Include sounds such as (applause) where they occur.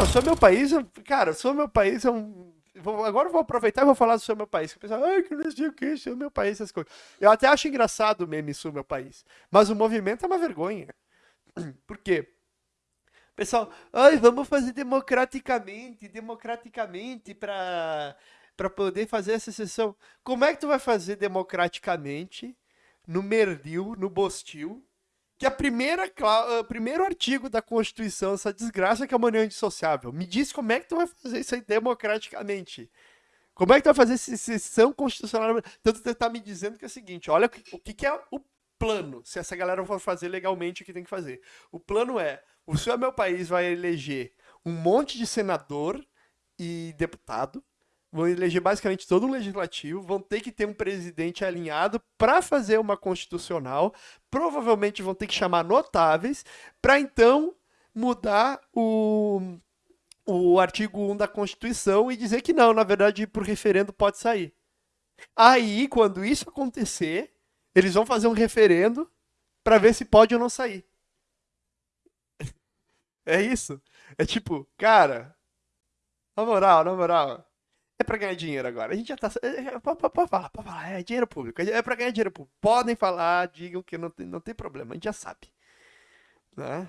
Não, sou meu país, cara, sou meu país é um. Vou, agora eu vou aproveitar e vou falar do seu meu país. O pessoal, ai, que não sei o que, seu meu país, essas coisas. Eu até acho engraçado o meme Sul meu país. Mas o movimento é uma vergonha. (clears throat) Por quê? Pessoal, ai, vamos fazer democraticamente, democraticamente para para poder fazer essa sessão. Como é que tu vai fazer democraticamente no Merdil, no Bostil, que a primeira o primeiro artigo da Constituição, essa desgraça que é uma união indissociável. Me diz como é que tu vai fazer isso aí democraticamente. Como é que tu vai fazer essa sessão constitucional? Tanto tu tá me dizendo que é o seguinte, olha o que, que é o plano, se essa galera for fazer legalmente o que tem que fazer. O plano é, o seu meu país vai eleger um monte de senador e deputado, vão eleger basicamente todo um legislativo, vão ter que ter um presidente alinhado para fazer uma constitucional, provavelmente vão ter que chamar notáveis para então mudar o, o artigo 1 da Constituição e dizer que não, na verdade, por referendo pode sair. Aí, quando isso acontecer, eles vão fazer um referendo para ver se pode ou não sair. (laughs) É isso. É tipo, cara, na moral, na moral, é para ganhar dinheiro agora. A gente já tá. É, é, pode, falar, pode falar. É dinheiro público. É para ganhar dinheiro público. Podem falar, digam que não tem, não tem problema. A gente já sabe. Né?